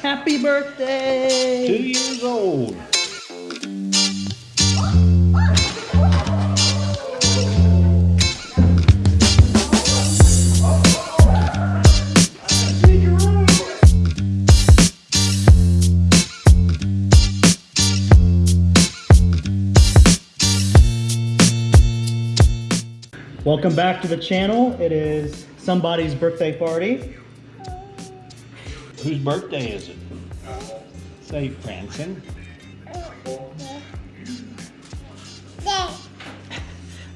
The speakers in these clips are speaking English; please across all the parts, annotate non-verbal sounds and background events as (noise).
Happy birthday! Two years old. Welcome back to the channel. It is somebody's birthday party. Whose birthday is it? Say Branson.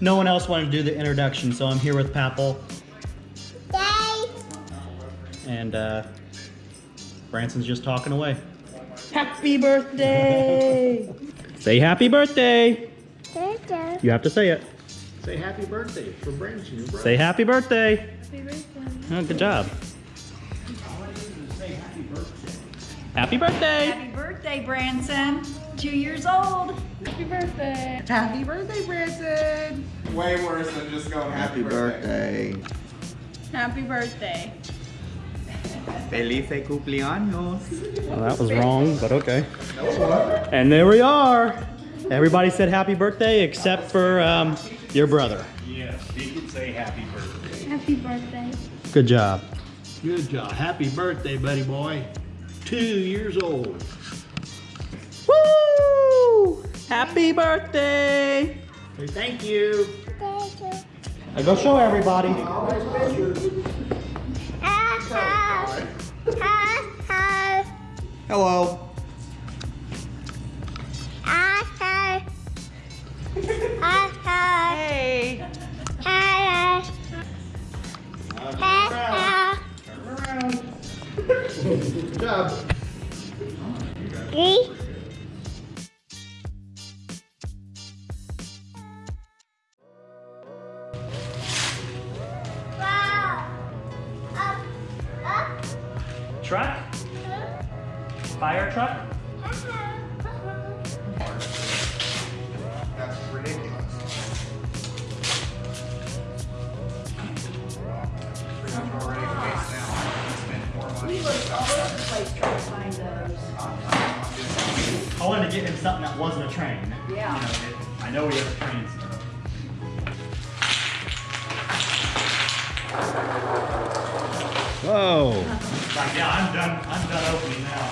No one else wanted to do the introduction, so I'm here with Papel. And uh, Branson's just talking away. Happy birthday! (laughs) say happy birthday! You have to say it. Say happy birthday for Branson, your brother. Say happy birthday. Oh, good job. Happy birthday. Happy birthday, Branson. Two years old. Happy birthday. Happy birthday, Branson! Way worse than just going happy, birthday. Happy birthday. Feliz cumpleaños. Well, that was wrong, but okay. And there we are. Everybody said happy birthday except for um, your brother. Yes, he can say happy birthday. Happy birthday. Good job. Good job. Happy birthday, buddy boy. Two years old. Woo! Happy birthday! Say thank you. I go show everybody. Hello. Job. Truck? I wanted to get him something that wasn't a train. Yeah. You know, it- I know he has trains. stuff. Whoa. Like, yeah, I'm done. I'm done opening now.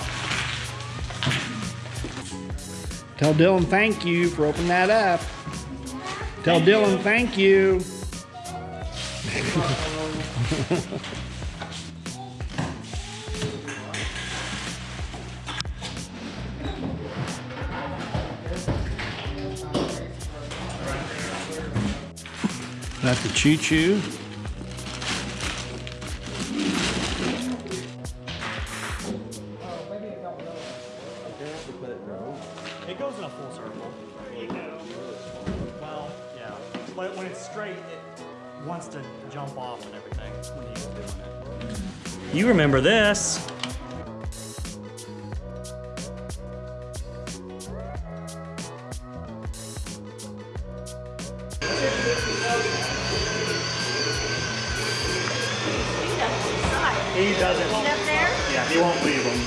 Tell Dylan thank you for opening that up. Tell Dylan thank you. (laughs) That's the choo choo. It goes in a full circle. Well, yeah. But when it's straight, it wants to jump off and everything when you're doing it. You remember this. He doesn't. Up there? Yeah, he won't leave them.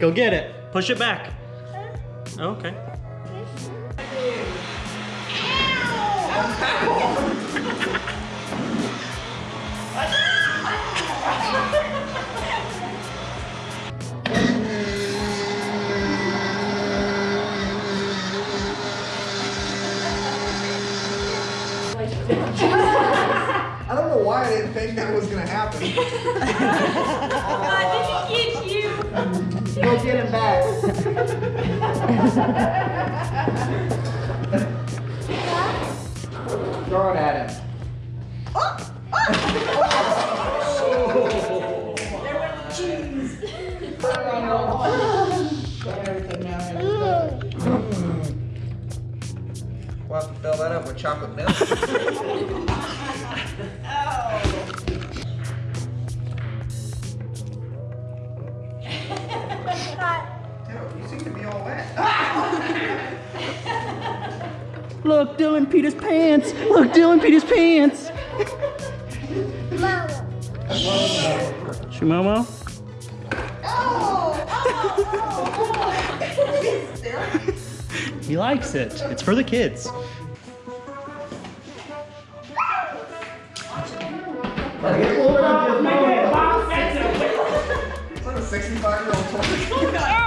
Go get it. Push it back. Okay. (laughs) I don't know why I didn't think that was gonna happen. (laughs) I didn't get you. Go get him back. (laughs) Throw it at him. fill that up with chocolate milk. Dude, you seem to be. Look, Dylan Peter's pants. Look, Dylan Peter's pants. Shumomo? Oh, oh, oh. oh. (laughs) he likes it. It's for the kids. Is that a 65 year old toy? Rebounds. (laughs)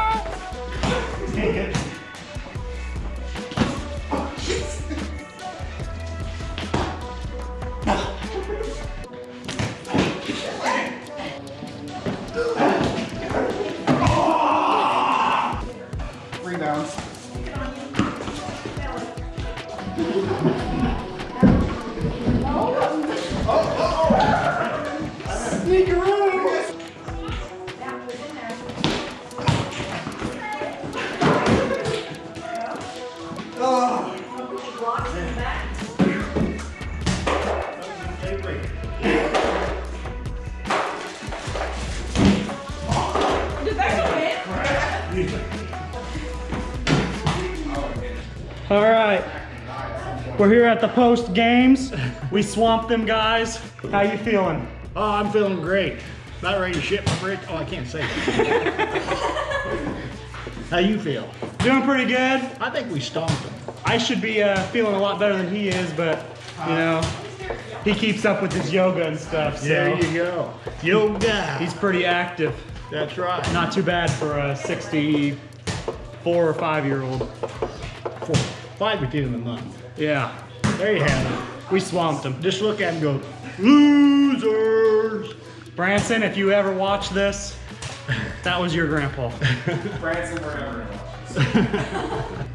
We're here at the post games. We swamped them guys. How you feeling? Oh, I'm feeling great. About ready to ship my brick. Oh, I can't say. (laughs) How you feel? Doing pretty good. I think we stomped them. I should be uh, feeling a lot better than he is, but you know, he keeps up with his yoga and stuff. So There you go. Yoga. he's pretty active. That's right. Not too bad for a 64 or 5 year old. Four, five or two in a month. Yeah, There you have it. we swamped them. Just look at them go, losers. Branson, if you ever watch this, that was your grandpa. (laughs) Branson, wherever it was.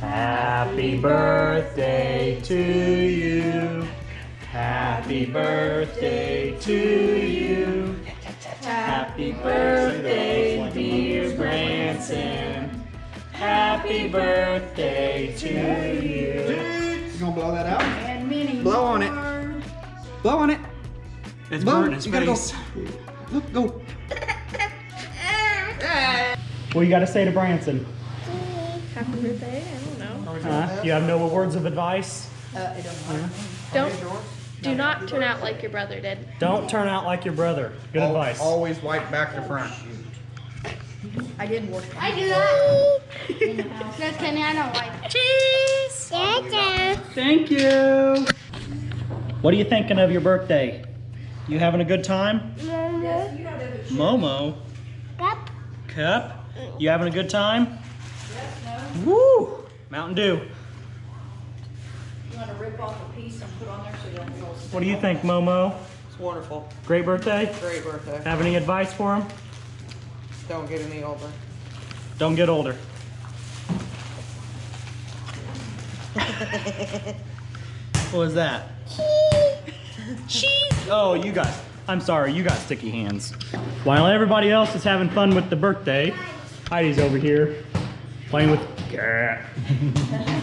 Happy birthday to you. Happy birthday to you. Happy birthday, dear Branson. Happy birthday to you. You gonna blow that out? And many Blow on it. Blow on it. It's Blow. burning his You gotta go. Look, go. What you got to say to Branson? Happy birthday. I don't know. Huh? You have no words of advice? Uh, don't. Do not turn out like your brother did. Don't turn out like your brother. Good advice. Always wipe back to front. Oh, I did work. I do that. (laughs) That's Kenny. I don't like. Cheese. Thank you. What are you thinking of your birthday? You having a good time? Momo. Cup. Cup. You having a good time? Yes, no. Woo! Mountain Dew. You want to rip off a piece and put on there so you don't feel What do you think, Momo? It's wonderful. Great birthday. Great birthday. Have any advice for him? Don't get any older. Don't get older. (laughs) what was that? Cheese. Oh, you guys. I'm sorry, you got sticky hands. While everybody else is having fun with the birthday, Heidi's over here playing with (laughs)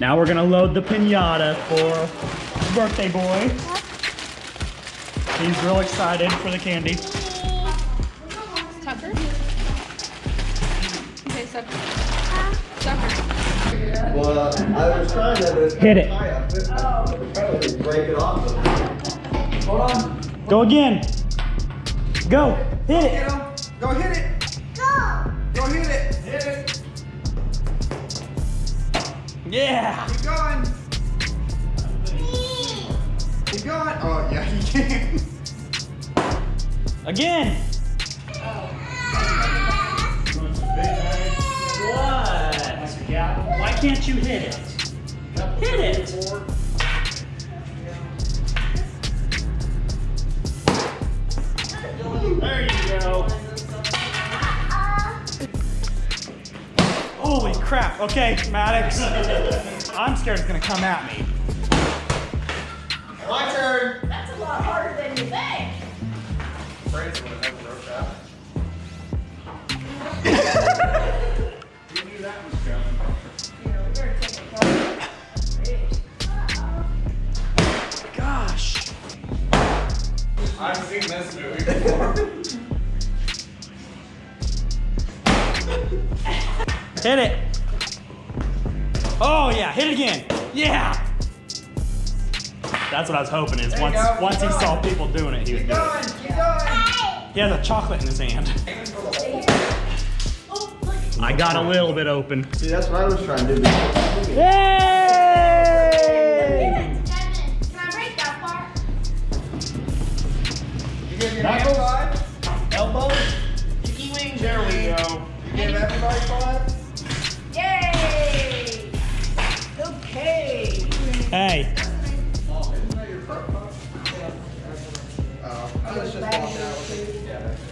Now we're gonna load the pinata for birthday boy. He's real excited for the candy. Tucker. Okay, Tucker. Tucker. Well, uh, I was trying to, but Hit it. high up. It's trying to break it off. Go again. Go. Hit it. Go hit it. Yeah. Keep going. Keep going. Oh, yeah, he can. Again. What? Why can't you hit it? Hit it. Okay, Maddox. I'm scared it's gonna come at me. My turn. That's a lot harder than you think. Crazy when I broke that. (laughs) You knew that was coming. Gosh. I've seen this movie before. Hit it again. Yeah. That's what I was hoping is There you once go. once he Keep saw people doing it, he would Keep do going, it. keep going. He has a chocolate in his hand. I got a little bit open. See, that's what I was trying to do. Yay! Can I break that part? You give your hand five? Sticky wings. There we go. You give everybody five? It. Yeah.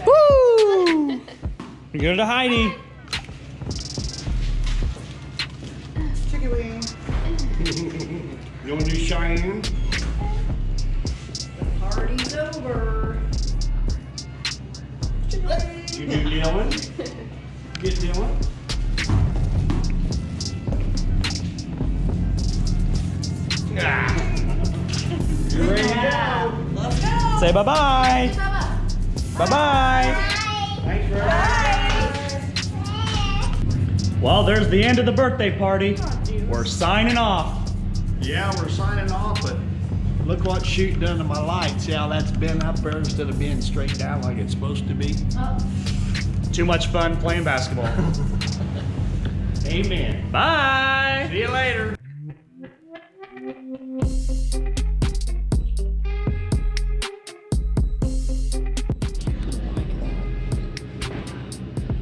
woo! You go to Heidi. Chicken wing. You want to do Cheyenne? The party's over. You do Dylan? Get Dylan? Say bye bye. Bye bye. Thanks for Well, there's the end of the birthday party. We're signing off. Yeah, we're signing off, but look what shoot done to my light. See how that's been up there instead of being straight down like it's supposed to be? Oh. Too much fun playing basketball. (laughs) Amen. Bye. See you later.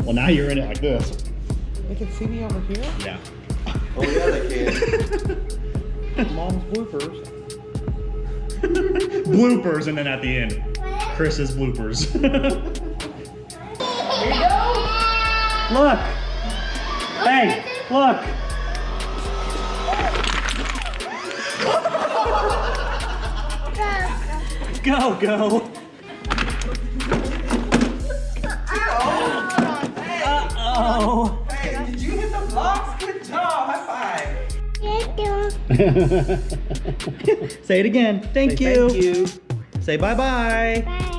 Well, now you're in it like this. They can see me over here. Yeah. Oh, yeah, they can. (laughs) Mom's (laughs) bloopers. bloopers, and then at the end, Chris's bloopers. (laughs) look. Hey, look. Go, go. (laughs) Say it again. Thank Say you. Thank you. Say bye-bye. Bye.